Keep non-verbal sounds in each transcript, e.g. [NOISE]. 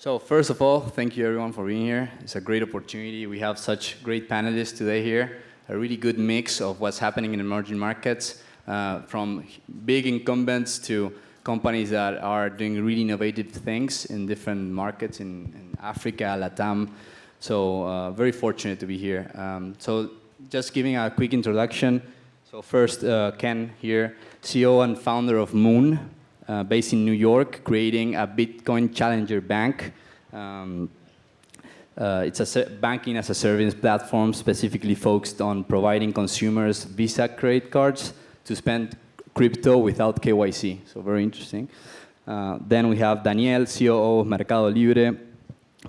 So first of all, thank you everyone for being here. It's a great opportunity. We have such great panelists today here. A really good mix of what's happening in emerging markets, uh, from big incumbents to companies that are doing really innovative things in different markets in, in Africa, Latam. So uh, very fortunate to be here. Um, so just giving a quick introduction. So first, uh, Ken here, CEO and founder of Moon, uh, based in New York, creating a Bitcoin challenger bank. Um, uh, it's a banking as a service platform specifically focused on providing consumers Visa credit cards to spend crypto without KYC. So very interesting. Uh, then we have Daniel, COO of Mercado Libre,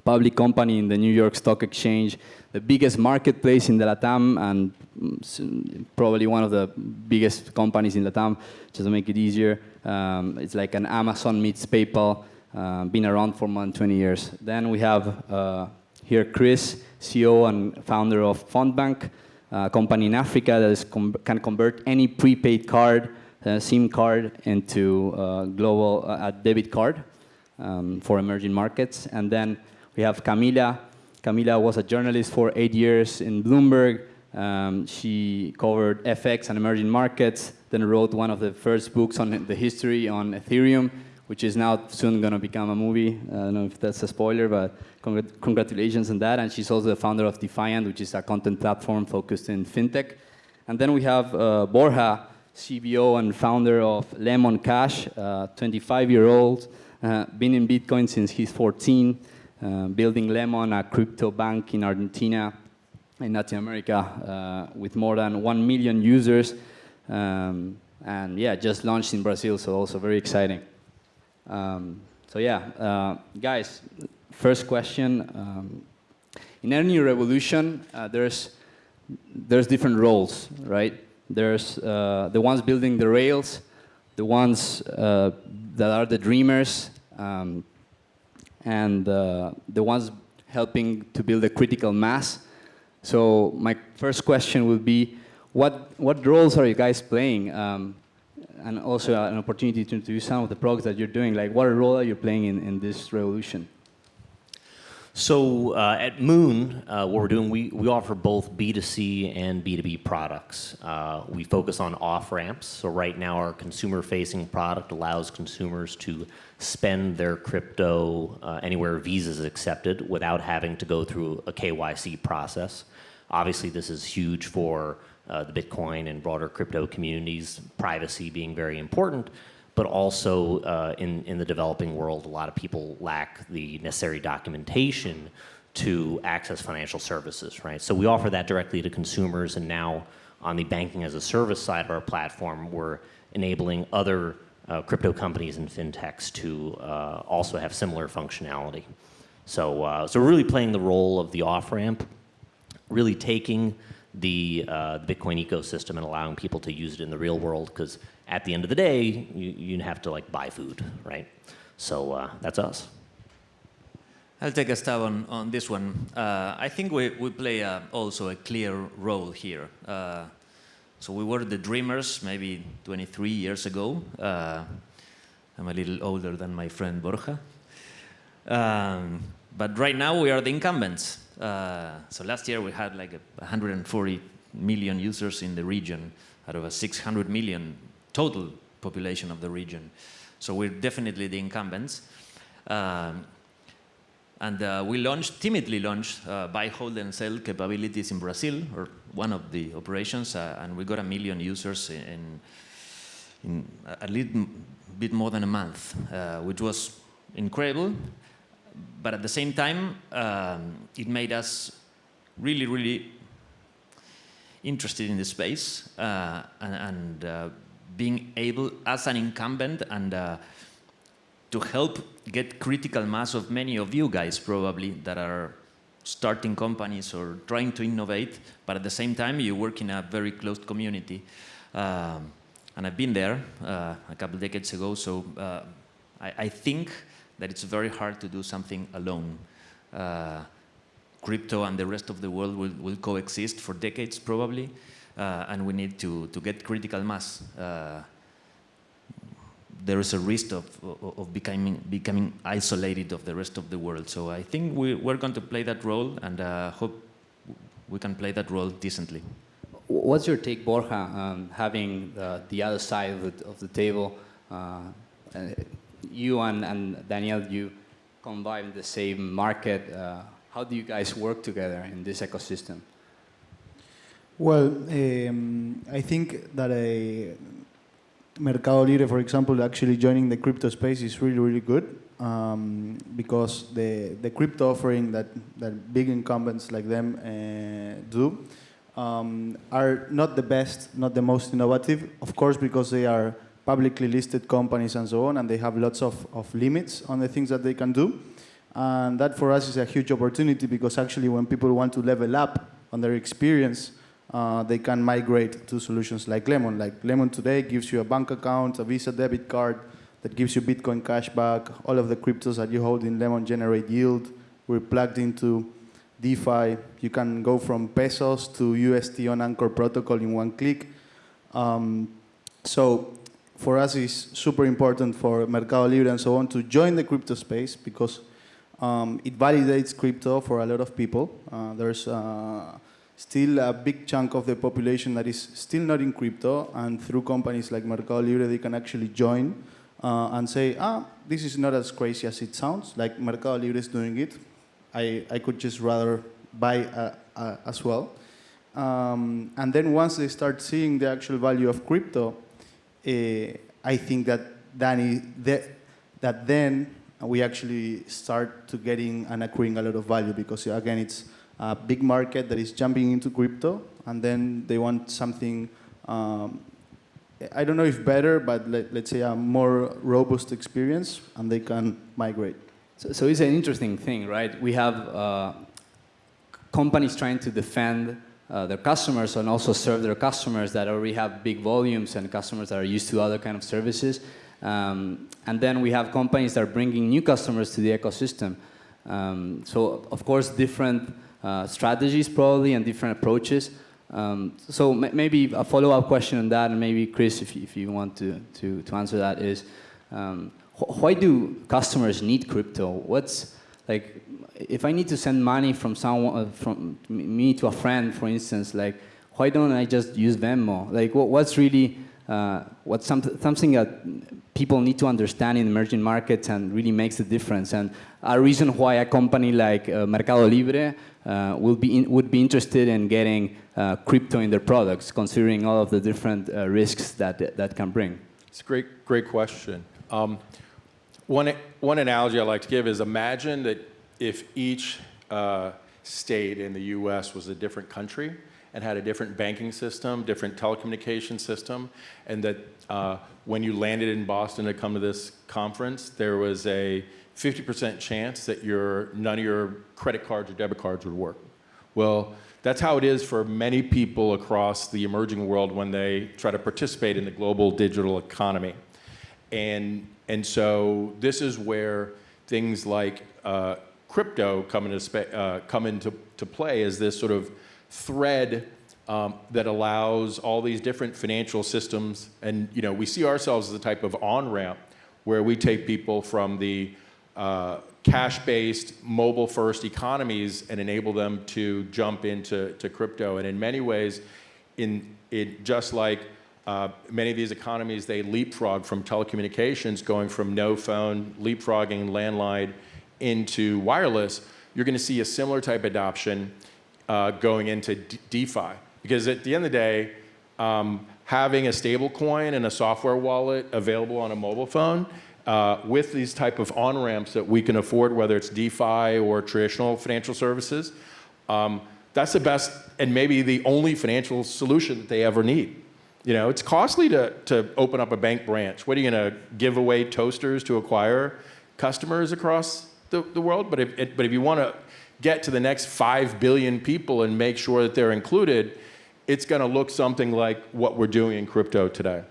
public company in the New York Stock Exchange, the biggest marketplace in the Latam and probably one of the biggest companies in Latam, just to make it easier. Um, it's like an Amazon meets PayPal, uh, been around for more than 20 years. Then we have uh, here Chris, CEO and founder of Fonbnk, a company in Africa that com can convert any prepaid card, uh, SIM card, into uh, global uh, debit card um, for emerging markets. And then we have Camila. Camila was a journalist for eight years in Bloomberg. Um, she covered FX and emerging markets, then wrote one of the first books on the history on Ethereum, which is now soon going to become a movie. I don't know if that's a spoiler, but congr congratulations on that. And she's also the founder of Defiant, which is a content platform focused in fintech. And then we have uh, Borja, CBO and founder of Lemon Cash, 25-year-old, uh, been in Bitcoin since he's 14, uh, building Lemon, a crypto bank in Argentina, in Latin America, uh, with more than 1 million users. Um, and yeah, just launched in Brazil, so also very exciting. Um, so yeah, uh, guys, first question. Um, in any revolution, uh, there's, there's different roles, right? There's the ones building the rails, the ones uh, that are the dreamers, um, and uh, the ones helping to build a critical mass. So my first question would be, what, what roles are you guys playing? Um, and also an opportunity to introduce some of the products that you're doing. Like, what role are you playing in, in this revolution? So uh, at Moon, uh, what we're doing, we, we offer both B2C and B2B products. Uh, we focus on off-ramps. So right now our consumer-facing product allows consumers to spend their crypto uh, anywhere Visa is accepted without having to go through a KYC process. Obviously, this is huge for uh, the Bitcoin and broader crypto communities, privacy being very important, but also uh, in, in the developing world, a lot of people lack the necessary documentation to access financial services, right? So we offer that directly to consumers, and now on the banking as a service side of our platform, we're enabling other uh, crypto companies and fintechs to uh, also have similar functionality. So, uh, so really playing the role of the off-ramp, really taking the, uh, the Bitcoin ecosystem and allowing people to use it in the real world because at the end of the day, you, you have to like buy food, right? So uh, that's us. I'll take a stab on, on this one. Uh, I think we, we play a, also a clear role here. Uh, so we were the dreamers maybe 23 years ago. Uh, I'm a little older than my friend Borja. Um, but right now we are the incumbents. Uh, so last year we had like 140 million users in the region out of a 600 million total population of the region. So we're definitely the incumbents. Um, and uh, we launched, timidly launched uh, buy, hold, and sell capabilities in Brazil, or one of the operations, uh, and we got a million users in, in a little bit more than a month, uh, which was incredible but at the same time, um, it made us really, really interested in the space uh, and, and uh, being able, as an incumbent, and uh, to help get critical mass of many of you guys probably that are starting companies or trying to innovate, but at the same time you work in a very closed community. Um, and I've been there uh, a couple decades ago, so uh, I, I think that it's very hard to do something alone. Uh, crypto and the rest of the world will, will coexist for decades probably, and we need to, to get critical mass. Uh, there is a risk of, of, becoming, becoming isolated of the rest of the world. So I think we, we're going to play that role and uh, hope we can play that role decently. What's your take, Borja, um, having the, the other side of the, of the table? Uh, uh, you and, and Daniel, you combine the same market. Uh, how do you guys work together in this ecosystem? Well, um, I think that a Mercado Libre, for example, actually joining the crypto space is really, really good um, because the, the crypto offering that, that big incumbents like them uh, do um, are not the best, not the most innovative, of course, because they are publicly listed companies and so on, and they have lots of, of limits on the things that they can do. And that for us is a huge opportunity because actually when people want to level up on their experience, uh, they can migrate to solutions like Lemon. Like Lemon today gives you a bank account, a Visa debit card that gives you Bitcoin cashback. All of the cryptos that you hold in Lemon generate yield. We're plugged into DeFi. You can go from pesos to UST on Anchor protocol in one click. Um, so for us, it's super important for Mercado Libre and so on to join the crypto space because um, it validates crypto for a lot of people. Uh, there's uh, still a big chunk of the population that is still not in crypto, and through companies like Mercado Libre, they can actually join uh, and say, ah, this is not as crazy as it sounds, like Mercado Libre is doing it. I, I could just rather buy uh, uh, as well. Um, and then once they start seeing the actual value of crypto, eh, I think that, Danny, that, that then we actually start to getting and accruing a lot of value because again, it's a big market that is jumping into crypto, and then they want something, um, I don't know if better, but let, us say a more robust experience, and they can migrate. So, so it's an interesting thing, right? We have uh, companies trying to defend uh, their customers and also serve their customers that already have big volumes and customers that are used to other kind of services. Um, and then we have companies that are bringing new customers to the ecosystem. Um, so of course, different uh, strategies probably and different approaches. Um, so maybe a follow-up question on that, and maybe Chris, if you, if you want to, to, to answer that, is um, wh why do customers need crypto? What's like, if I need to send money from someone, uh, from me to a friend, for instance, like, why don't I just use Venmo? Like, what, what's really, uh, what's some, something that people need to understand in emerging markets and really makes a difference? And a reason why a company like uh, Mercado Libre uh, will be in, would be interested in getting uh, crypto in their products, considering all of the different uh, risks that that can bring? It's a great, great question. Um, one, one analogy I like to give is imagine that if each uh, state in the U.S. was a different country and had a different banking system, different telecommunication system, and that uh, when you landed in Boston to come to this conference, there was a 50% chance that your, none of your credit cards or debit cards would work. Well, that's how it is for many people across the emerging world when they try to participate in the global digital economy. And, and so this is where things like uh, crypto come into, uh, come into to play as this sort of thread um, that allows all these different financial systems. And you know, we see ourselves as a type of on-ramp where we take people from the uh, cash-based, mobile-first economies and enable them to jump into to crypto. And in many ways, in it just like uh, many of these economies, they leapfrog from telecommunications, going from no phone, leapfrogging landline into wireless. You're going to see a similar type adoption uh, going into D DeFi. Because at the end of the day, um, having a stable coin and a software wallet available on a mobile phone uh, with these type of on-ramps that we can afford, whether it's DeFi or traditional financial services, um, that's the best and maybe the only financial solution that they ever need. You know, it's costly to, to open up a bank branch. What are you going to give away toasters to acquire customers across the, the world? But if, but if you want to get to the next 5 billion people and make sure that they're included, it's going to look something like what we're doing in crypto today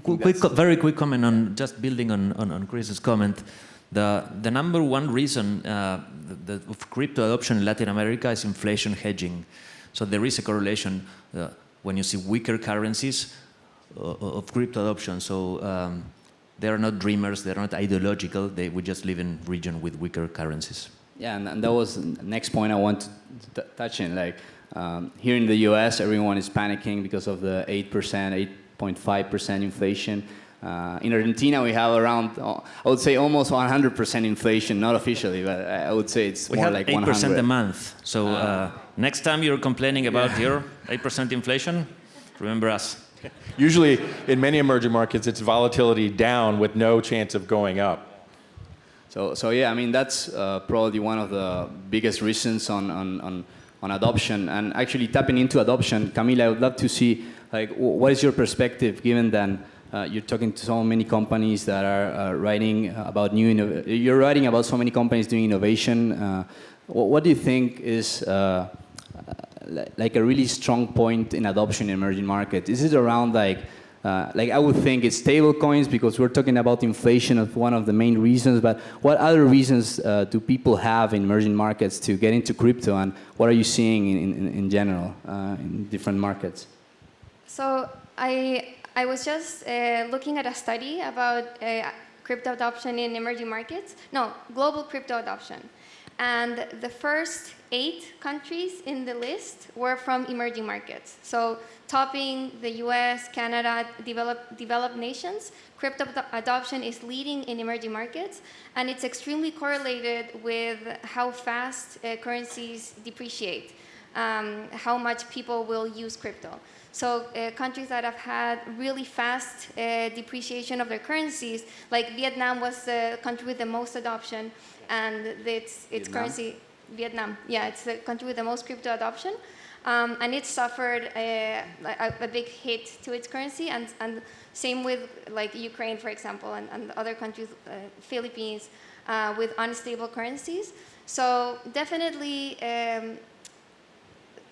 quick, very quick comment on just building on, on, on Chris's comment. The, the number one reason uh, the, the, of crypto adoption in Latin America is inflation hedging. So there is a correlation uh, when you see weaker currencies uh, of crypto adoption. So um, they are not dreamers, they're not ideological, they would just live in region with weaker currencies. Yeah, and, and that was the next point I want to t- touch in. Like um, here in the U.S., everyone is panicking because of the eight percent, eight point five percent inflation. Uh, in Argentina, we have around, uh, I would say, almost 100% inflation, not officially, but I I would say it's We more have like 8% 100. a month. So uh, next time you're complaining about your 8% inflation, remember us. Usually, in many emerging markets, it's volatility down with no chance of going up. So, so yeah, I mean, that's uh, probably one of the biggest reasons on, on, on, on adoption. And actually tapping into adoption, Camila, I would love to see, like, wh- what is your perspective given that uh, you're talking to so many companies that are uh, writing about new, you're writing about so many companies doing innovation. Uh, wh- what do you think is uh, like a really strong point in adoption in emerging markets? Is it around like, uh, like I would think it's stable coins because we're talking about inflation as one of the main reasons, but what other reasons uh, do people have in emerging markets to get into crypto and what are you seeing in, in, in general uh, in different markets? So I, I was just uh, looking at a study about uh, crypto adoption in emerging markets. No, global crypto adoption. And the first eight countries in the list were from emerging markets. So topping the US, Canada, developed, developed nations, crypto adoption is leading in emerging markets. And it's extremely correlated with how fast uh, currencies depreciate, um, how much people will use crypto. So uh, countries that have had really fast uh, depreciation of their currencies, like Vietnam was the country with the most adoption, and its, its Vietnam? currency, Vietnam, yeah, it's the country with the most crypto adoption. Um, and it suffered a, a, a big hit to its currency, and, and same with like Ukraine, for example, and, and other countries, uh, Philippines, uh, with unstable currencies. So definitely um,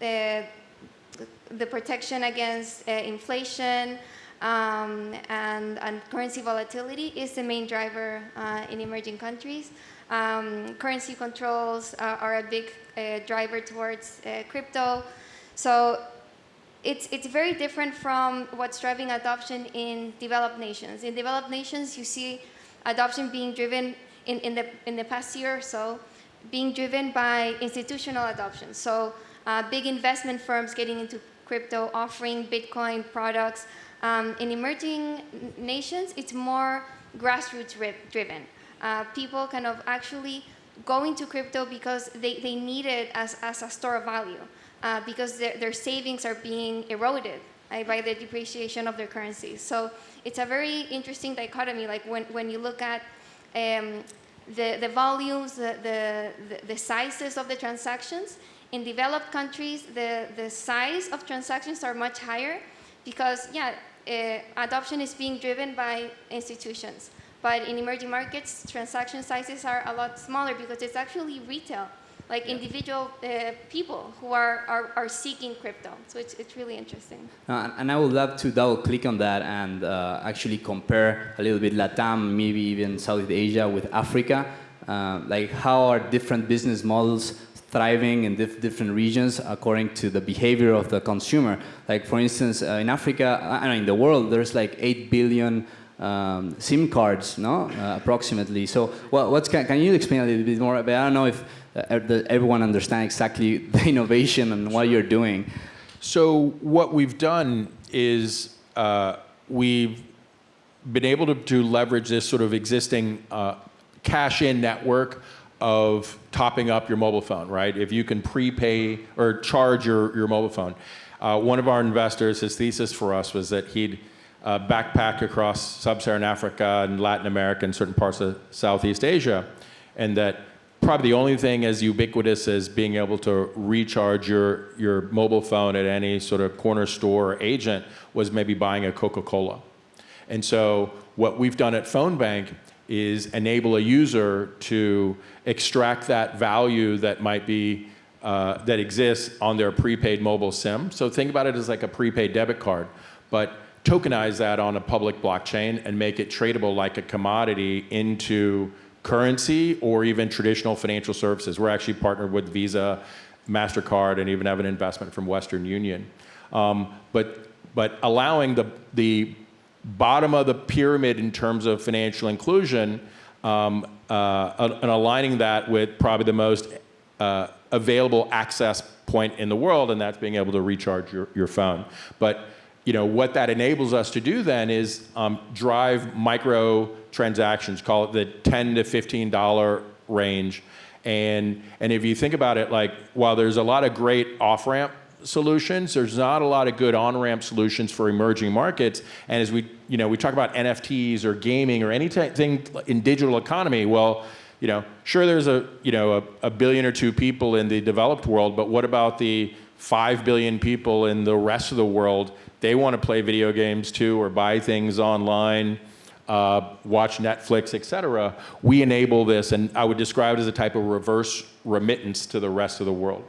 uh, the protection against uh, inflation um, and, and currency volatility is the main driver uh, in emerging countries. Um, currency controls uh, are a big uh, driver towards uh, crypto. So it's, it's very different from what's driving adoption in developed nations. In developed nations, you see adoption being driven in, in, the, in the past year or so, being driven by institutional adoption. So uh, big investment firms getting into crypto, offering Bitcoin products. Um, in emerging nations, it's more grassroots ri- driven. Uh, people kind of actually going to crypto because they, they need it as, as a store of value, uh, because their, their savings are being eroded uh, by the depreciation of their currency. So it's a very interesting dichotomy, like when, when you look at um, the, the volumes, the, the, the- the sizes of the transactions. In developed countries, the, the size of transactions are much higher because, yeah, uh, adoption is being driven by institutions. But in emerging markets, transaction sizes are a lot smaller because it's actually retail, like individual uh, people who are, are, are seeking crypto. So it's, it's really interesting. Uh, and I would love to double click on that and uh, actually compare a little bit Latam, maybe even Southeast Asia with Africa. Uh, like how are different business models thriving in dif- different regions according to the behavior of the consumer. Like for instance, uh, in Africa, I know in the world, there's like 8 billion um, SIM cards, no, uh, approximately. So what, what's, can, can you explain a little bit more? But I don't know if uh, the, everyone understands exactly [LAUGHS] the innovation and what you're doing. So what we've done is uh, we've been able to, to leverage this sort of existing uh, cash-in network of topping up your mobile phone, right? If you can prepay or charge your, your mobile phone. Uh, one of our investors, his thesis for us was that he'd uh, backpack across sub-Saharan Africa and Latin America and certain parts of Southeast Asia, and that probably the only thing as ubiquitous as being able to recharge your, your mobile phone at any sort of corner store or agent was maybe buying a Coca-Cola. And so what we've done at Fonbnk is enable a user to extract that value that might be uh, that exists on their prepaid mobile SIM. So think about it as like a prepaid debit card, but tokenize that on a public blockchain and make it tradable like a commodity into currency or even traditional financial services. We're actually partnered with Visa, MasterCard, and even have an investment from Western Union. Um, but, but allowing the, the bottom of the pyramid in terms of financial inclusion um, uh, and aligning that with probably the most uh, available access point in the world, and that's being able to recharge your, your phone. But you know, what that enables us to do then is um, drive micro transactions, call it the 10 to $15 range. And, and if you think about it, like, while there's a lot of great off-ramp solutions, there's not a lot of good on-ramp solutions for emerging markets. And as we, you know, we talk about NFTs or gaming or anything in digital economy, well, you know, sure there's a, you know, a, a billion or two people in the developed world, but what about the 5 billion people in the rest of the world? They want to play video games too or buy things online. Uh, watch Netflix, et cetera, we enable this, and I would describe it as a type of reverse remittance to the rest of the world.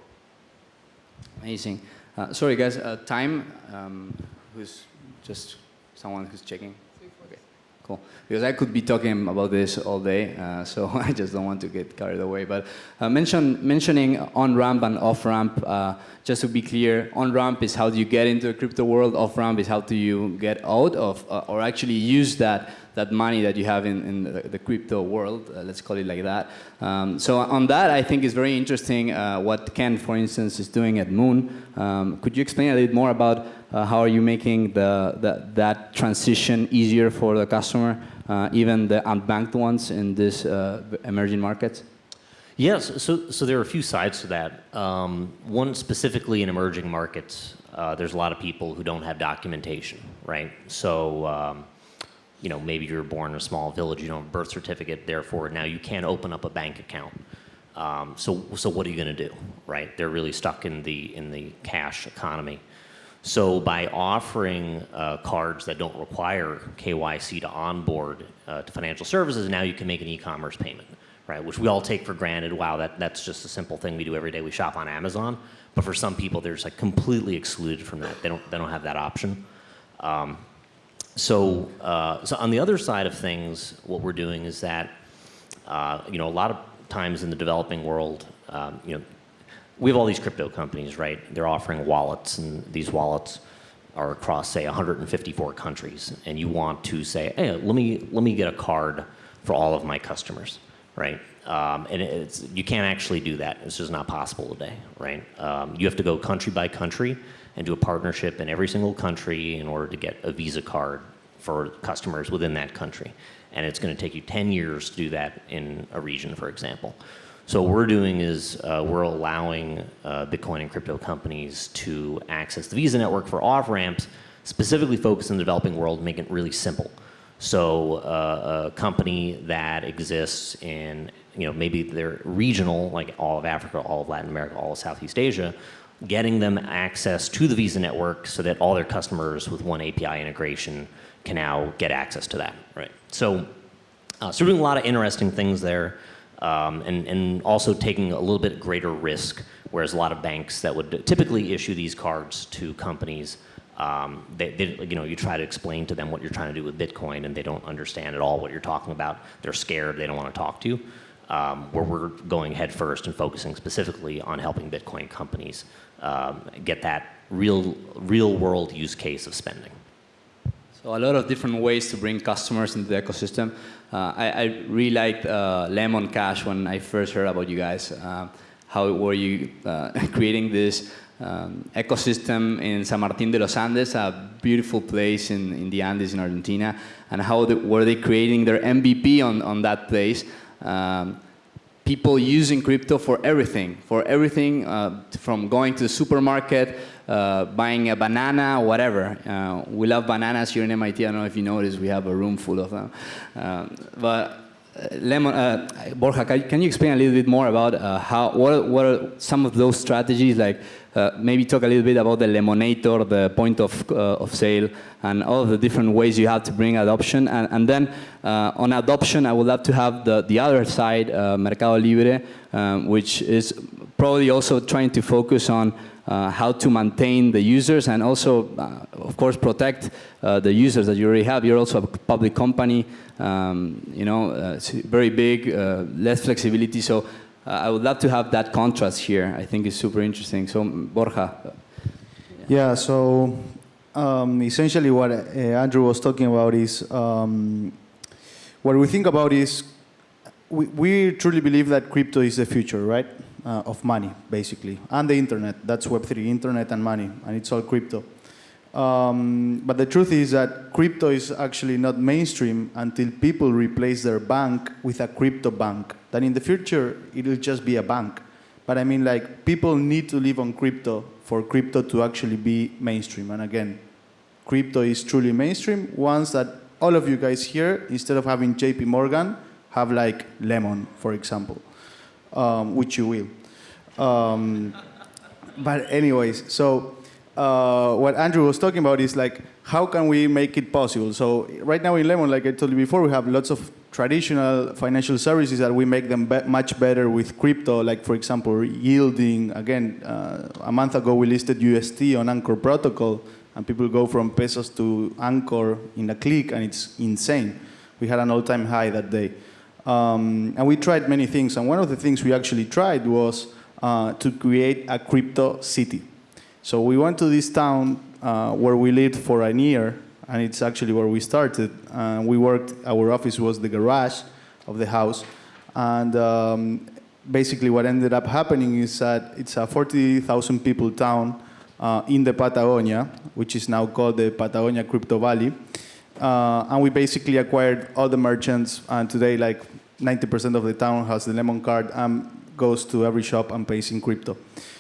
Amazing. Uh, sorry, guys, uh, time, um, who's just someone who's checking? Cool. Because I could be talking about this all day, uh, so [LAUGHS] I just don't want to get carried away. But uh, mention, mentioning on-ramp and off-ramp, uh, just to be clear, on-ramp is how do you get into the crypto world, off-ramp is how do you get out of, uh, or actually use that that money that you have in, in the, crypto world, uh, let's call it like that. Um, so on that, I think is very interesting uh, what Ken, for instance, is doing at Moon. Um, could you explain a little more about uh, how are you making the, the, that transition easier for the customer, uh, even the unbanked ones in this uh, emerging markets? Yes, so, so there are a few sides to that. Um, one specifically in emerging markets, uh, there's a lot of people who don't have documentation, right? So um, you know, maybe you're born in a small village, you don't have a birth certificate, therefore now you can't open up a bank account. Um, so, so what are you going to do, right? They're really stuck in the, in the cash economy. So by offering uh, cards that don't require KYC to onboard uh, to financial services, now you can make an e-commerce payment, right? Which we all take for granted. Wow, that, that's just a simple thing we do every day. We shop on Amazon. But for some people, they're just like completely excluded from that. They don't, they don't have that option. Um, so, uh, so on the other side of things, what we're doing is that, uh, you know, a lot of times in the developing world, um, you know, we have all these crypto companies, right? They're offering wallets, and these wallets are across, say, 154 countries, and you want to say, hey, let me let me get a card for all of my customers, right? Um, and it's, you can't actually do that. It's just not possible today, right? Um, you have to go country by country and do a partnership in every single country in order to get a Visa card for customers within that country. And it's going to take you 10 years to do that in a region, for example. So what we're doing is uh, we're allowing uh, Bitcoin and crypto companies to access the Visa network for off-ramps, specifically focused in the developing world, making it really simple. So uh, a company that exists in, you know, maybe they're regional, like all of Africa, all of Latin America, all of Southeast Asia, getting them access to the Visa network so that all their customers with one API integration can now get access to that, right? So, uh, so we're doing a lot of interesting things there um, and, and also taking a little bit greater risk, whereas a lot of banks that would typically issue these cards to companies, um, they, they, you know, you try to explain to them what you're trying to do with Bitcoin and they don't understand at all what you're talking about. They're scared, they don't want to talk to you. Um, where we're going headfirst and focusing specifically on helping Bitcoin companies um, get that real, real world use case of spending. So a lot of different ways to bring customers into the ecosystem. Uh, I, I, really liked uh, Lemon Cash when I first heard about you guys. Uh, how were you uh, [LAUGHS] creating this um, ecosystem in San Martin de los Andes, a beautiful place in, in the Andes in Argentina, and how the, were they creating their MVP on, on that place? Um, people using crypto for everything, for everything uh, from going to the supermarket, uh, buying a banana, whatever. Uh, we love bananas here in MIT. I don't know if you noticed, we have a room full of them. Um, but uh, Lemon, uh, Borja, can you explain a little bit more about uh, how, what what are some of those strategies, like uh, maybe talk a little bit about the Lemonator, the point of, uh, of sale, and all the different ways you have to bring adoption. And, and then uh, on adoption, I would love to have the, the other side, Mercado Libre, um, which is probably also trying to focus on uh, how to maintain the users and also, uh, of course, protect uh, the users that you already have. You're also a public company, um, you know, very big, less flexibility. So uh, I would love to have that contrast here. I think it's super interesting. So Borja. Yeah, so um, essentially what uh, Andrew was talking about is um, what we think about is we, we truly believe that crypto is the future, right? Uh, of money, basically, and the internet. That's Web3, internet and money, and it's all crypto. Um, but the truth is that crypto is actually not mainstream until people replace their bank with a crypto bank. Then in the future, it'll just be a bank. But I mean, like, people need to live on crypto for crypto to actually be mainstream. And again, crypto is truly mainstream once that all of you guys here, instead of having JP Morgan, have like Lemon, for example, um, which you will. Um, but anyways, so uh, what Andrew was talking about is like, how can we make it possible? So right now in Lemon, like I told you before, we have lots of traditional financial services that we make them be much better with crypto, like for example, yielding. Again, uh, a month ago we listed UST on Anchor Protocol, and people go from pesos to Anchor in a click, and it's insane. We had an all-time high that day. Um, and we tried many things, and one of the things we actually tried was uh, to create a crypto city. So we went to this town uh, where we lived for a year, and it's actually where we started. Uh, we worked, our office was the garage of the house, and um, basically what ended up happening is that it's a 40,000 people town uh, in the Patagonia, which is now called the Patagonia Crypto Valley. Uh, and we basically acquired all the merchants, and today like 90% of the town has the Lemon card and goes to every shop and pays in crypto.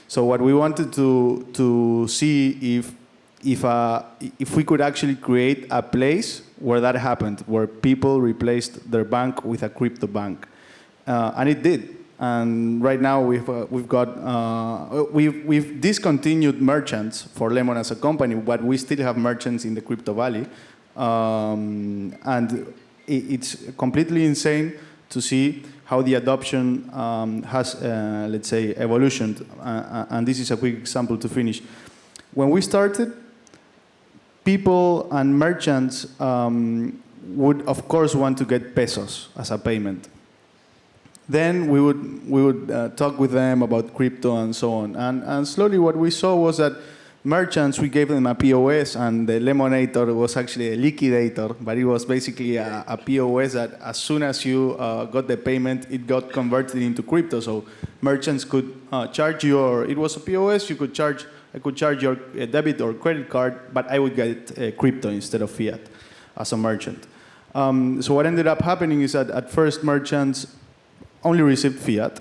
So what we wanted to, to see if, if, uh, if we could actually create a place where that happened, where people replaced their bank with a crypto bank. Uh, and it did. And right now we've, uh, we've got, uh, we've, we've discontinued merchants for Lemon as a company, but we still have merchants in the Crypto Valley. Um, and it, it's completely insane to see how the adoption um, has, uh, let's say, evolutioned. Uh, uh, and this is a quick example to finish. When we started, people and merchants um, would, of course, want to get pesos as a payment. Then we would, we would uh, talk with them about crypto and so on. And, and slowly what we saw was that merchants, we gave them a POS, and the Lemonator was actually a liquidator, but it was basically a, a POS that as soon as you uh, got the payment, it got converted into crypto. So merchants could uh, charge your, it was a POS, you could charge, I could charge your uh, debit or credit card, but I would get uh, crypto instead of fiat as a merchant. Um, so what ended up happening is that at first merchants only received fiat,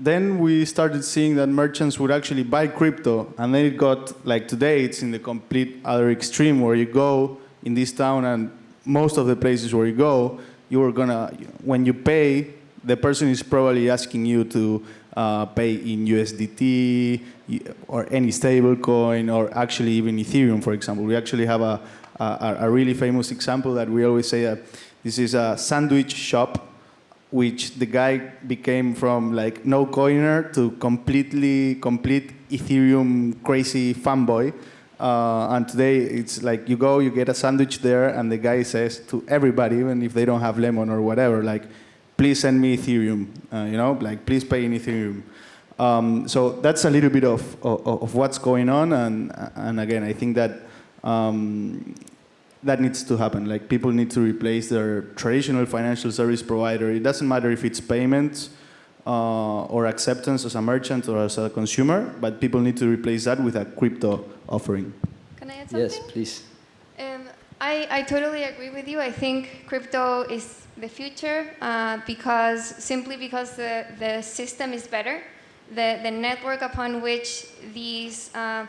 then we started seeing that merchants would actually buy crypto, and then it got like today, it's in the complete other extreme where you go in this town, and most of the places where you go, you are gonna when you pay, the person is probably asking you to uh, pay in USDT or any stable coin, or actually even Ethereum, for example. We actually have a, a, a really famous example that we always say that this is a sandwich shop which the guy became from like no coiner to completely complete Ethereum crazy fanboy. Uh, and today it's like you go, you get a sandwich there, and the guy says to everybody, even if they don't have lemon or whatever, like, please send me Ethereum, uh, you know, like please pay in Ethereum. Um, so that's a little bit of, of, of, what's going on, and, and again, I think that um, that needs to happen. Like people need to replace their traditional financial service provider. It doesn't matter if it's payments uh, or acceptance as a merchant or as a consumer, but people need to replace that with a crypto offering. Can I add something? Yes, please. Um, I, I totally agree with you. I think crypto is the future uh, because simply because the, the system is better. The, the network upon which these uh,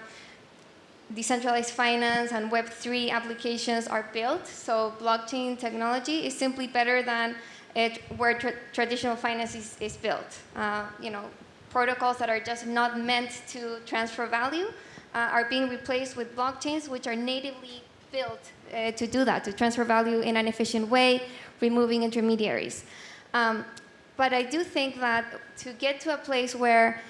decentralized finance and Web3 applications are built. So blockchain technology is simply better than it, where tra traditional finance is, is built. Uh, you know, protocols that are just not meant to transfer value uh, are being replaced with blockchains which are natively built uh, to do that, to transfer value in an efficient way, removing intermediaries. Um, but I do think that to get to a place where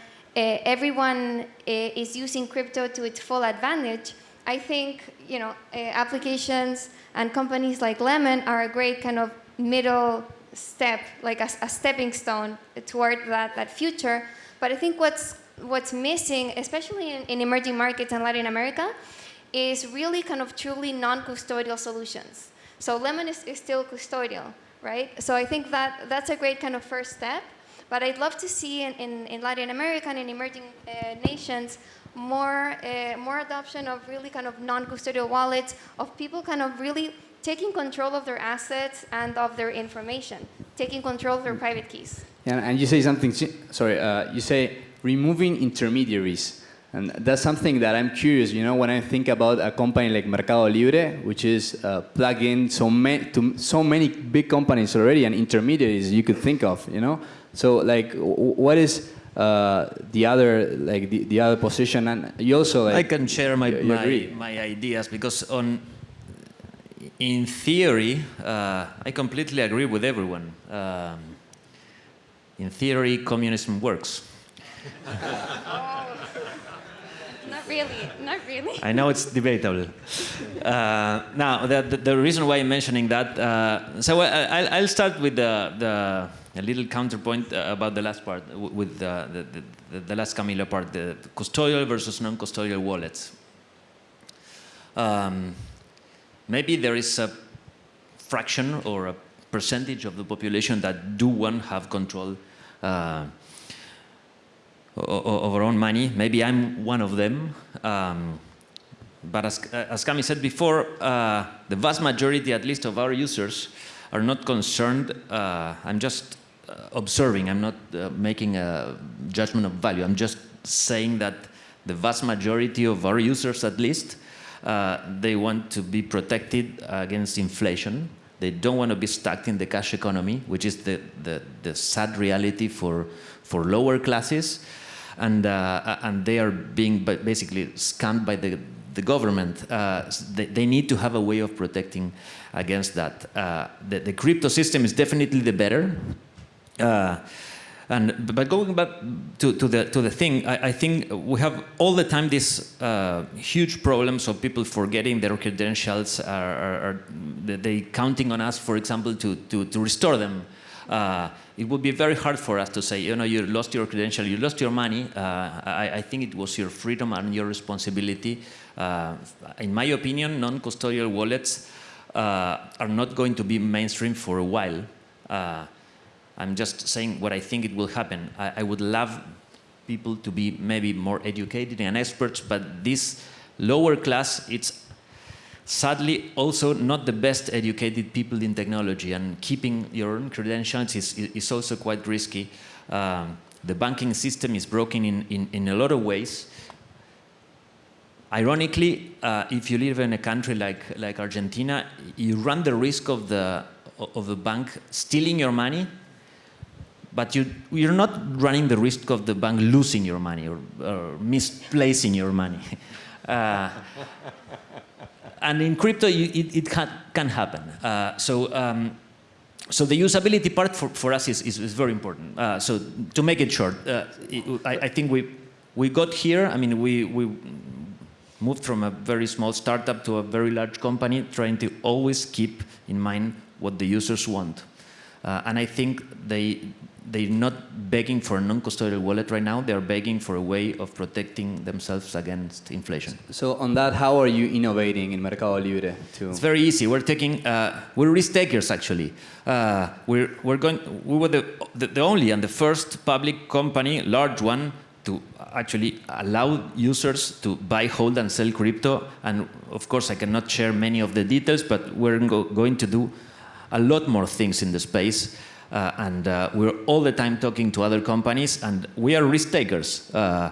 everyone uh, is using crypto to its full advantage, I think you know uh, applications and companies like Lemon are a great kind of middle step, like a, a stepping stone toward that, that future. But I think what's what's missing, especially in, in emerging markets and Latin America, is really kind of truly non-custodial solutions. So Lemon is, is still custodial, right? So I think that that's a great kind of first step. But I'd love to see in, in, in Latin America and in emerging uh, nations more, uh, more adoption of really kind of non-custodial wallets, of people kind of really taking control of their assets and of their information, taking control of their private keys. And, and you say something, sorry, uh, you say removing intermediaries. And that's something that I'm curious, you know, when I think about a company like Mercado Libre, which is uh, plugged in so, ma- to so many big companies already and intermediaries you could think of, you know? So like, what is uh, the other, like the, the other position? And you also like, I can share my, you- you my, my ideas because on, in theory, uh, I completely agree with everyone. Um, in theory, communism works. [LAUGHS] Not really, not really. I know it's debatable. Uh, now, the, the, the reason why I'm mentioning that, uh, so I, I'll, I'll start with the, the a little counterpoint uh, about the last part, with the, the, the, last Camilo part, the custodial versus non-custodial wallets. Um, maybe there is a fraction or a percentage of the population that do want have control uh, o- o- of our own money. Maybe I'm one of them. Um, but as, as Cami said before, uh, the vast majority, at least of our users, are not concerned. Uh, I'm just observing. I'm not uh, making a judgment of value. I'm just saying that the vast majority of our users, at least, uh, they want to be protected against inflation. They don't want to be stuck in the cash economy, which is the, the, the sad reality for, for lower classes. And, uh, and they are being basically scammed by the, the government. Uh, they, they need to have a way of protecting against that. Uh, the, the crypto system is definitely the better. Uh, and but going back to, to the to the thing, I, I think we have all the time these uh, huge problems of people forgetting their credentials, are, are, are they- counting on us, for example, to to, to restore them. Uh, it would be very hard for us to say, you know, you lost your credential, you lost your money. Uh, I, I think it was your freedom and your responsibility. Uh, in my opinion, non-custodial wallets uh, are not going to be mainstream for a while. I'm just saying what I think it will happen. I, I would love people to be maybe more educated and experts, but this lower class, it's sadly also not the best educated people in technology, and keeping your own credentials is, is also quite risky. Um, the banking system is broken in, in, in a lot of ways. Ironically, uh, if you live in a country like, like Argentina, you run the risk of the, of the bank stealing your money but you, you're not running the risk of the bank losing your money or, or misplacing your money. [LAUGHS] Uh, and in crypto, you, it, it can, can happen. Uh, so, um, so the usability part for, for us is, is, is very important. Uh, so to make it short, uh, it, I, I think we, we got here, I mean, we, we moved from a very small startup to a very large company, trying to always keep in mind what the users want. Uh, and I think they, they're not begging for a non-custodial wallet right now. They're begging for a way of protecting themselves against inflation. So on that, how are you innovating in Mercado Libre to? It's very easy. We're taking, uh, we're risk takers actually. Uh, we're, we're going, we were the, the, the only and the first public company, large one, to actually allow users to buy, hold, and sell crypto. And of course, I cannot share many of the details, but we're go going to do a lot more things in the space. Uh, and uh, we're all the time talking to other companies, and we are risk takers. Uh,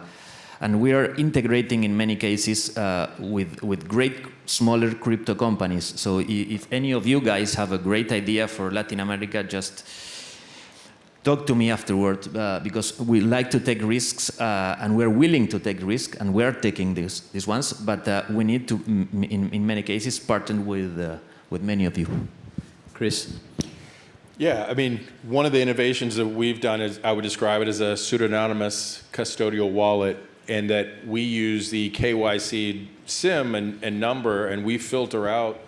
and we are integrating in many cases uh, with, with great smaller crypto companies. So if any of you guys have a great idea for Latin America, just talk to me afterward uh, because we like to take risks uh, and we're willing to take risks and we're taking these, these ones, but we need to, in, in many cases, partner with, with many of you. Chris? Yeah, I mean, one of the innovations that we've done is I would describe it as a pseudonymous custodial wallet, and that we use the KYC SIM and, and number, and we filter out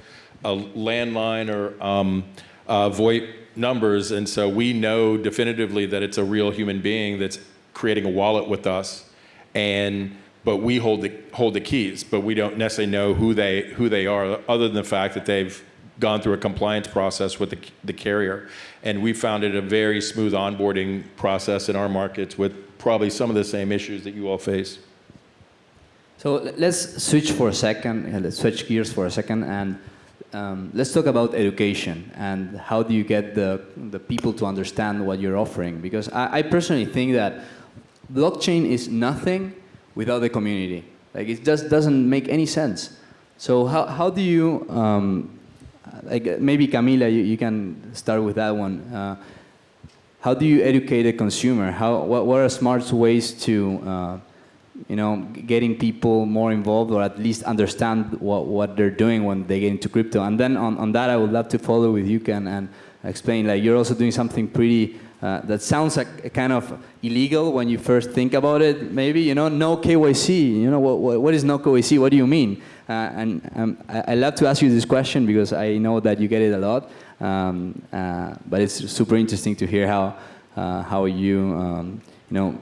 a landline or um, uh, VoIP numbers, and so we know definitively that it's a real human being that's creating a wallet with us, and but we hold the, hold the keys, but we don't necessarily know who they, who they are, other than the fact that they've gone through a compliance process with the, the carrier. And we found it a very smooth onboarding process in our markets with probably some of the same issues that you all face. So let's switch for a second, let's switch gears for a second, and um, let's talk about education and how do you get the, the people to understand what you're offering? Because I, I personally think that blockchain is nothing without the community. Like it just doesn't make any sense. So how, how do you, um, like uh, maybe Camila, you, you can start with that one. Uh, how do you educate a consumer? How, what, what are smart ways to uh, you know, getting people more involved or at least understand what, what they're doing when they get into crypto. And then on, on that, I would love to follow with you, Ken, and explain, like, you're also doing something pretty, uh, that sounds like kind of illegal when you first think about it, maybe, you know, no KYC, you know, what, what, what is no KYC, what do you mean? Uh, and um, I, I love to ask you this question because I know that you get it a lot, um, uh, but it's super interesting to hear how, uh, how you, um, you know,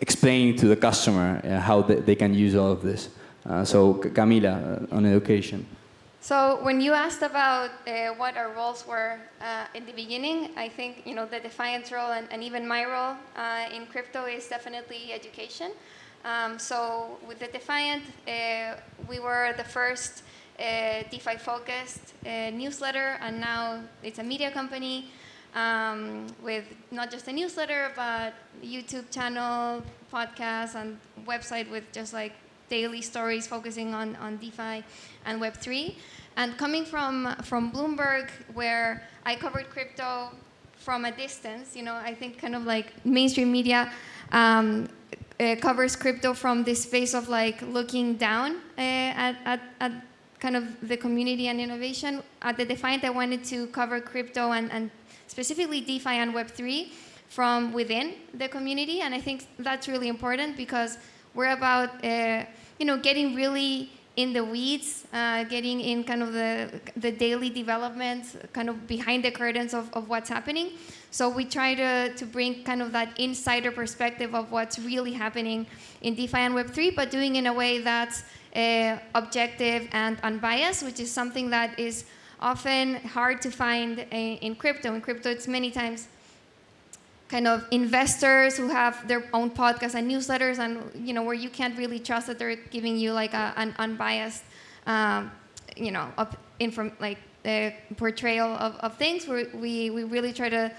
explain to the customer how they, they can use all of this. So Camila, on education. So when you asked about uh, what our roles were uh, in the beginning, I think you know the Defiant's role and, and even my role uh, in crypto is definitely education. Um, so with the Defiant, uh, we were the first uh, DeFi-focused uh, newsletter, and now it's a media company um, with not just a newsletter, but YouTube channel, podcast, and website with just like daily stories focusing on, on DeFi and Web3. And coming from, from Bloomberg, where I covered crypto from a distance, you know, I think kind of like mainstream media um, uh, covers crypto from this space of like looking down uh, at, at, at kind of the community and innovation. At the Defiant, I wanted to cover crypto and, and specifically DeFi and Web3 from within the community. And I think that's really important because we're about, uh, you know, getting really in the weeds, uh, getting in kind of the, the daily developments, kind of behind the curtains of, of what's happening. So we try to, to bring kind of that insider perspective of what's really happening in DeFi and Web3, but doing in a way that's uh, objective and unbiased, which is something that is often hard to find in, in crypto. In crypto, it's many times kind of investors who have their own podcasts and newsletters, and you know where you can't really trust that they're giving you like a, an unbiased, um, you know, of inform like the portrayal of, of things. We we really try to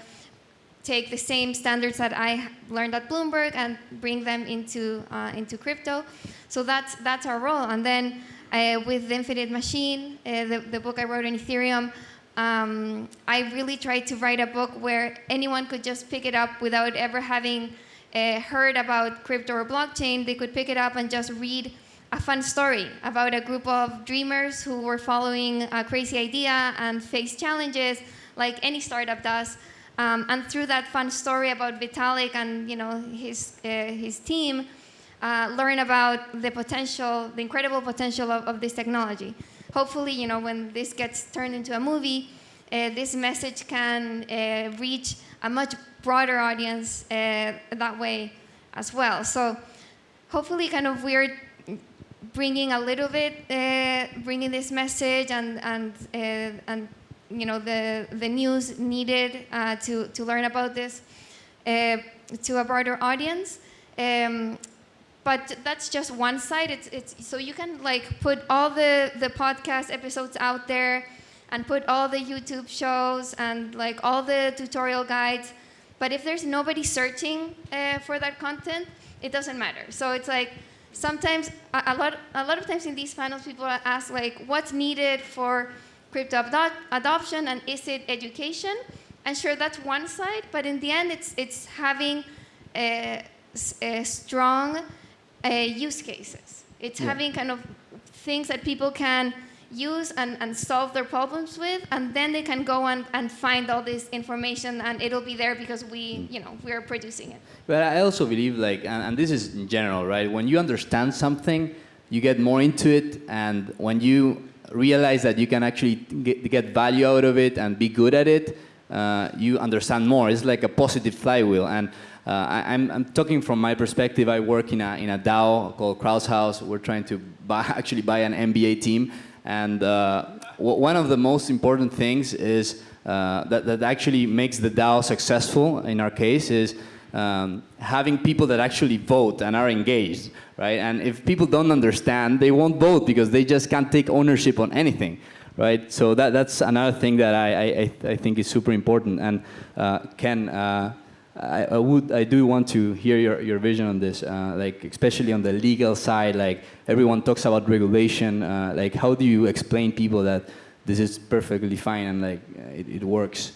take the same standards that I learned at Bloomberg and bring them into uh, into crypto. So that's that's our role. And then uh, with the Infinite Machine, uh, the, the book I wrote on Ethereum, um, I really tried to write a book where anyone could just pick it up without ever having uh, heard about crypto or blockchain. They could pick it up and just read a fun story about a group of dreamers who were following a crazy idea and faced challenges like any startup does. Um, and through that fun story about Vitalik and you know his uh, his team, uh, learn about the potential, the incredible potential of, of this technology. Hopefully, you know when this gets turned into a movie, uh, this message can uh, reach a much broader audience uh, that way as well. So hopefully, kind of we're bringing a little bit, uh, bringing this message and and and you know the the news needed uh, to to learn about this uh, to a broader audience. Um, but that's just one side. It's it's so you can like put all the the podcast episodes out there, and put all the YouTube shows and like all the tutorial guides. But if there's nobody searching uh, for that content, it doesn't matter. So it's like sometimes a, a lot a lot of times in these panels, people ask like, what's needed for crypto adoption and is it education? And sure, that's one side, but in the end, it's, it's having uh, s- uh, strong uh, use cases. It's having kind of things that people can use and, and solve their problems with, and then they can go and, and find all this information, and it'll be there because we, you know, we're producing it. But I also believe, like, and, and this is in general, right? When you understand something, you get more into it, and when you realize that you can actually get, get value out of it and be good at it, uh, you understand more. It's like a positive flywheel. And Uh, I, I'm, I'm talking from my perspective. I work in a, in a DAO called Krause House. We're trying to buy, [LAUGHS] actually buy an NBA team. And uh, one of the most important things is uh, that, that actually makes the DAO successful in our case is um, having people that actually vote and are engaged, right? And if people don't understand, they won't vote because they just can't take ownership on anything, right? So that, that's another thing that I, I, I think is super important. And uh, Ken, uh, I, I would, I do want to hear your, your vision on this, uh, like especially on the legal side. Like everyone talks about regulation. Uh, like how do you explain people that this is perfectly fine and like it, it works?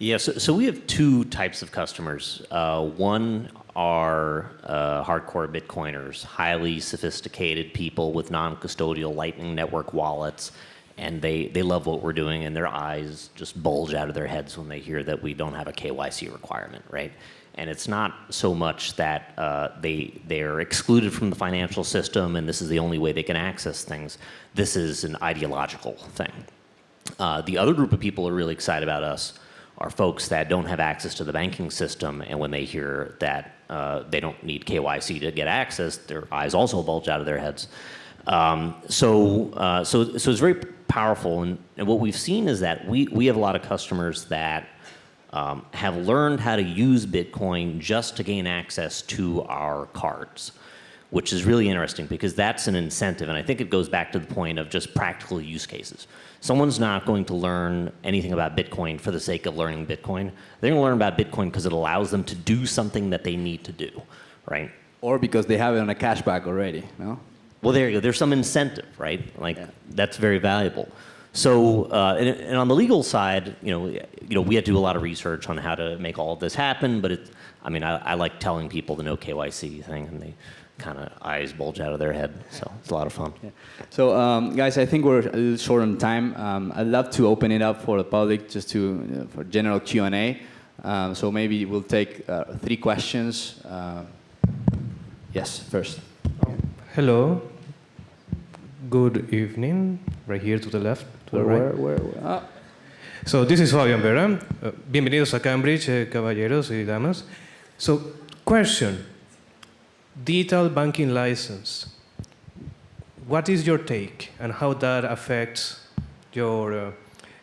Yeah, so, so we have two types of customers. Uh, one are uh, hardcore Bitcoiners, highly sophisticated people with non-custodial Lightning Network wallets, and they, they love what we're doing, and their eyes just bulge out of their heads when they hear that we don't have a KYC requirement, right? And it's not so much that uh, they, they're excluded from the financial system and this is the only way they can access things. This is an ideological thing. Uh, the other group of people are really excited about us are folks that don't have access to the banking system, and when they hear that uh, they don't need KYC to get access, their eyes also bulge out of their heads. Um, so, uh, so, so it's very powerful, and, and what we've seen is that we, we have a lot of customers that um, have learned how to use Bitcoin just to gain access to our cards, which is really interesting because that's an incentive. And I think it goes back to the point of just practical use cases. Someone's not going to learn anything about Bitcoin for the sake of learning Bitcoin. They're going to learn about Bitcoin because it allows them to do something that they need to do, right? Or because they have it on a cashback already, no? Well, there you go. There's some incentive, right? Like Yeah. that's very valuable. So, uh, and, and on the legal side, you know, you know, we had to do a lot of research on how to make all of this happen. But it, I mean, I, I like telling people the no KYC thing, and they kind of eyes bulge out of their head. So it's a lot of fun. So, um, guys, I think we're a little short on time. Um, I'd love to open it up for the public, just to uh, for general Q and A. Um, so maybe we'll take uh, three questions. Uh, yes, first. Hello. Good evening. Right here to the left, to the Where, right. where, where, ah, So this is Fabian Vera. Uh, bienvenidos a Cambridge, eh, caballeros y damas. So, question: Digital banking license. What is your take, and how that affects your uh,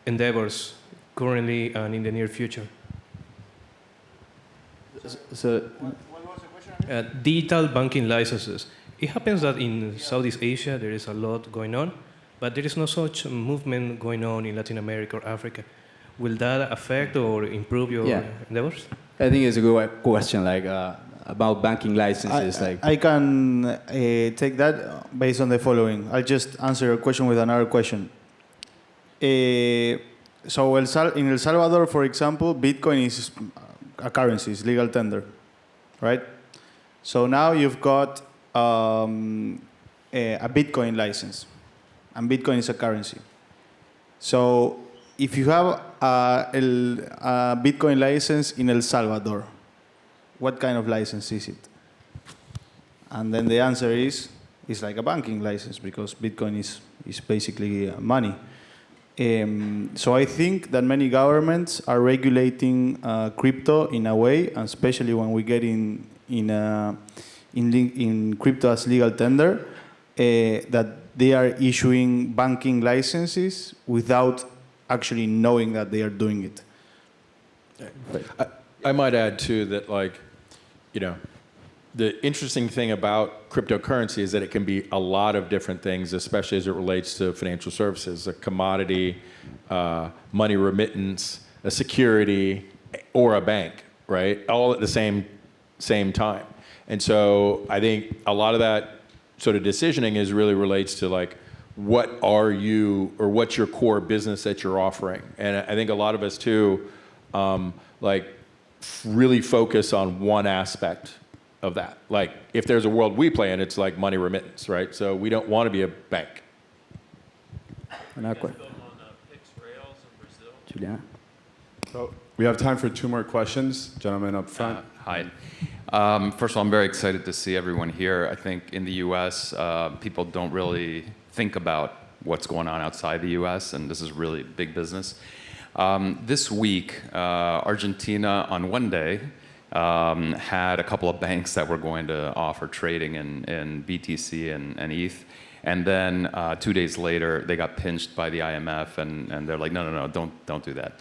endeavors currently and in the near future? so, what was the Uh, digital banking licenses. It happens that in Southeast Asia there is a lot going on, but there is no such movement going on in Latin America or Africa. Will that affect or improve your Yeah. endeavors? I think it's a good question, like uh, about banking licenses. I, like, I can uh, take that based on the following. I'll just answer your question with another question. Uh, so El Sal- in El Salvador, for example, Bitcoin is a currency, it's legal tender, right? So now you've got um, a, a Bitcoin license, and Bitcoin is a currency. So if you have a, a Bitcoin license in El Salvador, what kind of license is it? And then the answer is, it's like a banking license because Bitcoin is, is basically uh, money. Um, so I think that many governments are regulating uh, crypto in a way, especially when we get in, in, uh, in, in crypto as legal tender, uh, that they are issuing banking licenses without actually knowing that they are doing it. I, I might add too that like, you know, the interesting thing about cryptocurrency is that it can be a lot of different things, especially as it relates to financial services, a commodity, uh, money remittance, a security, or a bank, right? All at the same same time. And so I think a lot of that sort of decisioning is really relates to like what are you or what's your core business that you're offering. And I think a lot of us too, um, like really focus on one aspect of that. Like if there's a world we play in, it's like money remittance, right? So we don't want to be a bank. another question. Juliana. So we have time for two more questions. Gentlemen up front. Uh, Hi. Um, First of all, I'm very excited to see everyone here. I think in the US, uh, people don't really think about what's going on outside the US, and this is really big business. Um, This week, uh, Argentina on one day um, had a couple of banks that were going to offer trading in, in BTC and, and ETH. And then uh, two days later, they got pinched by the IMF, and, and they're like, no, no, no, don't, don't do that.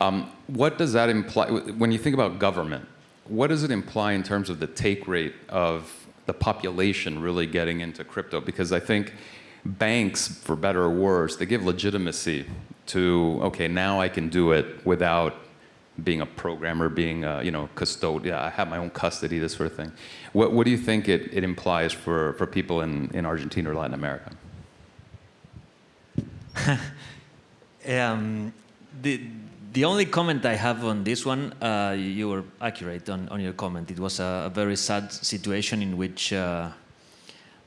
Um, what does that imply? When you think about government, what does it imply in terms of the take rate of the population really getting into crypto? Because I think banks, for better or worse, they give legitimacy to, okay, now I can do it without being a programmer, being a, you know, custodian, I have my own custody, this sort of thing. What, what do you think it, it implies for, for people in, in Argentina or Latin America? [LAUGHS] Um, the, the only comment I have on this one, uh, you were accurate on, on your comment. It was a, a very sad situation in which uh,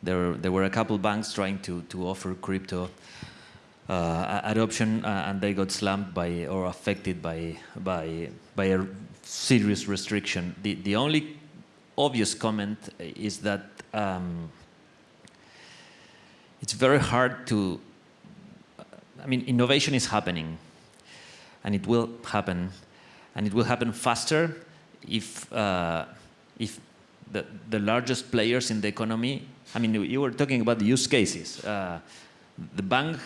there, there were a couple banks trying to, to offer crypto uh, adoption uh, and they got slammed by or affected by, by, by a serious restriction. The, the only obvious comment is that um, it's very hard to, I mean, innovation is happening and it will happen and it will happen faster if, uh, if the, the largest players in the economy, I mean, you were talking about the use cases. Uh, the bank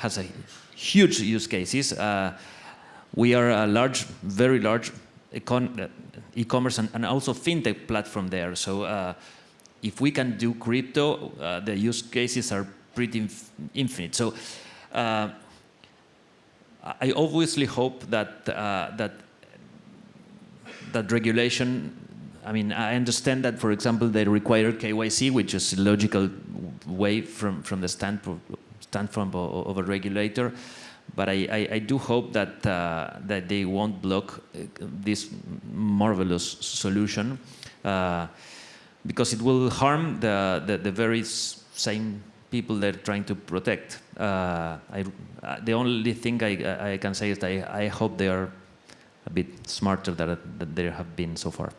has a huge use cases. Uh, we are a large, very large uh, e-commerce and, and, also fintech platform there. So uh, if we can do crypto, uh, the use cases are pretty inf infinite. So uh, I obviously hope that uh, that that regulation. I mean, I understand that, for example, they require KYC, which is a logical way from from the standpoint standpoint of, a regulator. But I, I, I do hope that, uh, that they won't block uh, this marvelous solution uh, because it will harm the, the, the very same people they're trying to protect. Uh, I, uh, the only thing I, I can say is that I, I hope they are a bit smarter than, than they have been so far.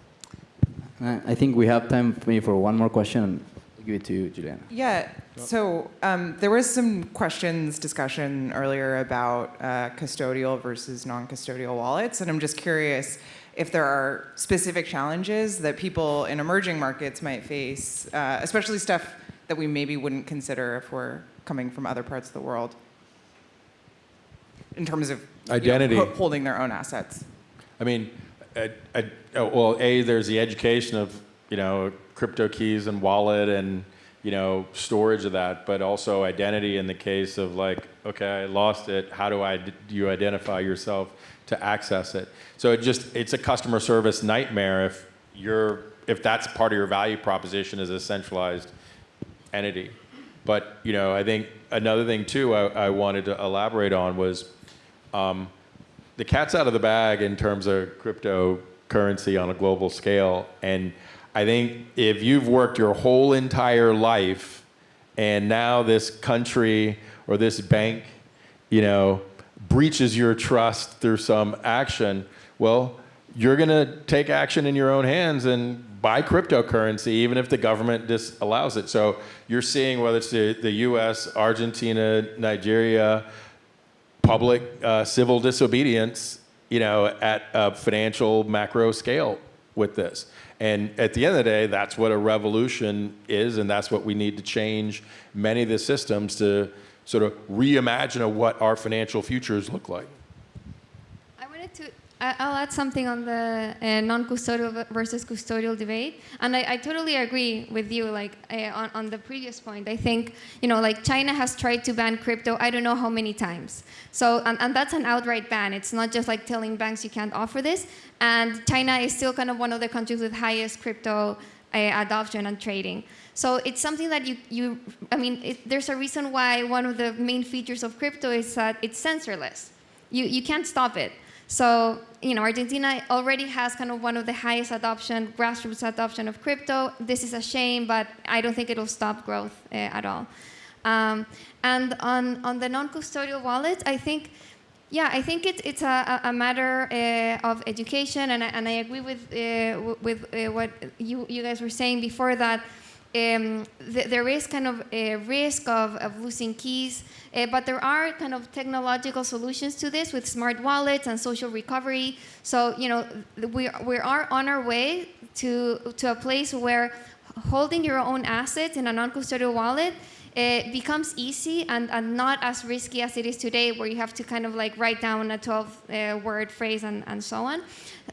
I think we have time maybe for one more question. I'll give it to you, Juliana. Yeah, so um, there was some questions, discussion earlier about uh, custodial versus non-custodial wallets, and I'm just curious if there are specific challenges that people in emerging markets might face, uh, especially stuff that we maybe wouldn't consider if we're coming from other parts of the world, in terms of identity, you know, holding their own assets. I mean, oh, well, a there's the education of you know crypto keys and wallet and you know storage of that, but also identity in the case of like, okay, I lost it. How do I do you identify yourself to access it? So it just it's a customer service nightmare if you're if that's part of your value proposition as a centralized entity. But you know, I think another thing too I, I wanted to elaborate on was um, the cat's out of the bag in terms of cryptocurrency on a global scale and I think if you've worked your whole entire life and now this country or this bank, you know, breaches your trust through some action, well, you're going to take action in your own hands and buy cryptocurrency, even if the government disallows it. So you're seeing whether it's the, the US, Argentina, Nigeria, public uh, civil disobedience, you know, at a financial macro scale with this. And at the end of the day, that's what a revolution is, and that's what we need to change many of the systems to sort of reimagine what our financial futures look like. I'll add something on the uh, non-custodial versus custodial debate, and I, I, totally agree with you. Like uh, on, on the previous point, I think you know, like China has tried to ban crypto. I don't know how many times. So, and, and that's an outright ban. It's not just like telling banks you can't offer this. And China is still kind of one of the countries with highest crypto uh, adoption and trading. So it's something that you, you I mean, it, there's a reason why one of the main features of crypto is that it's censorless. You, you can't stop it. So, you know, Argentina already has kind of one of the highest adoption, grassroots adoption of crypto. This is a shame, but I don't think it'll stop growth uh, at all. Um, and on, on the non-custodial wallet, I think, yeah, I think it, it's a, a matter uh, of education, and I, and I agree with, uh, with what you, you guys were saying before that um, th- there is kind of a risk of, of losing keys, uh, but there are kind of technological solutions to this with smart wallets and social recovery. So, you know, we, we are on our way to, to a place where holding your own assets in a non-custodial wallet it becomes easy and, and not as risky as it is today, where you have to kind of like write down a 12 uh, word phrase and, and so on.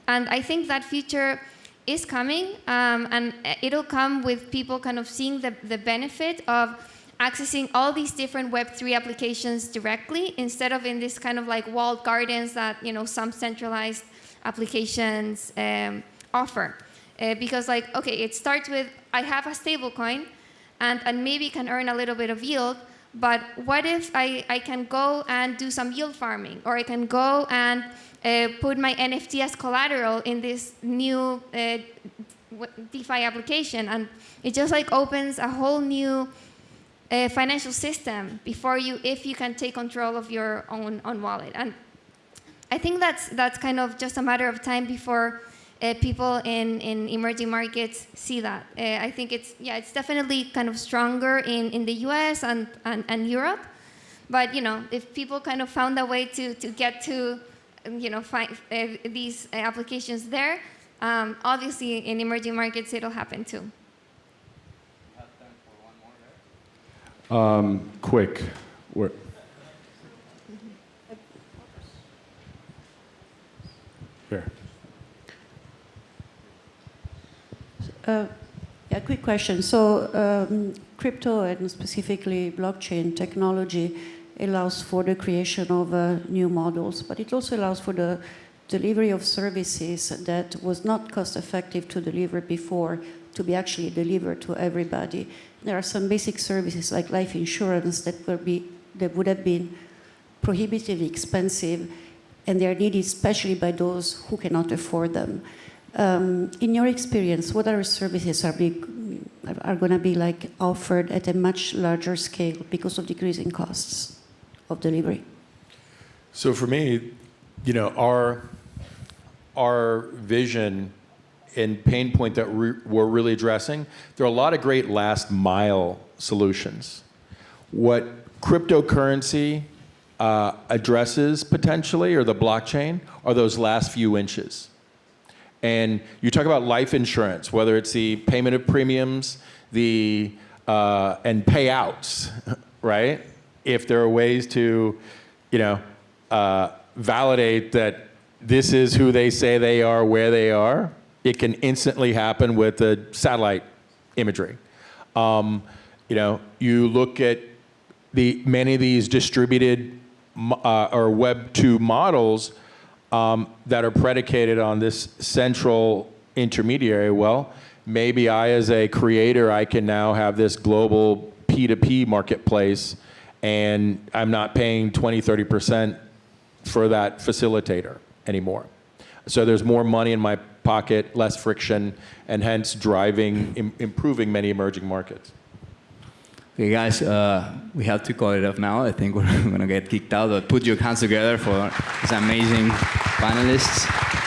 And I think that future is coming, um, and it'll come with people kind of seeing the, the benefit of accessing all these different Web3 applications directly instead of in this kind of like walled gardens that you know some centralized applications um, offer. Uh, because like, okay, it starts with I have a stable coin, and, and maybe can earn a little bit of yield. But what if I, I can go and do some yield farming, or I can go and uh, put my NFT as collateral in this new uh, DeFi application, and it just like opens a whole new uh, financial system before you, if you can take control of your own own wallet. And I think that's that's kind of just a matter of time before uh, people in, in emerging markets see that. Uh, I think it's, yeah, it's definitely kind of stronger in, in the US and, and, and Europe. But, you know, if people kind of found a way to, to get to, you know, find uh, these applications there, um, obviously in emerging markets it'll happen too. Um, quick. Where, here. Uh, yeah, quick question. So, um, crypto and specifically blockchain technology allows for the creation of uh, new models, but it also allows for the delivery of services that was not cost effective to deliver before to be actually delivered to everybody. There are some basic services like life insurance that, will be, that would have been prohibitively expensive and they are needed especially by those who cannot afford them. Um, in your experience, what other services are, be, are going to be like offered at a much larger scale because of decreasing costs of delivery? So for me, you know, our our vision and pain point that re we're really addressing, there are a lot of great last mile solutions. What cryptocurrency uh, addresses potentially, or the blockchain, are those last few inches. And you talk about life insurance, whether it's the payment of premiums, the uh, and payouts, [LAUGHS] right? If there are ways to, you know, uh, validate that this is who they say they are, where they are, it can instantly happen with the satellite imagery. Um, you know, you look at the many of these distributed uh, or Web 2 models um, that are predicated on this central intermediary, well, maybe I as a creator, I can now have this global P2P marketplace and I'm not paying 20, 30% for that facilitator anymore. So there's more money in my pocket, less friction, and hence driving, Im improving many emerging markets. Okay, guys, uh, we have to call it off now. I think we're [LAUGHS] going to get kicked out, but put your hands together for these amazing panelists.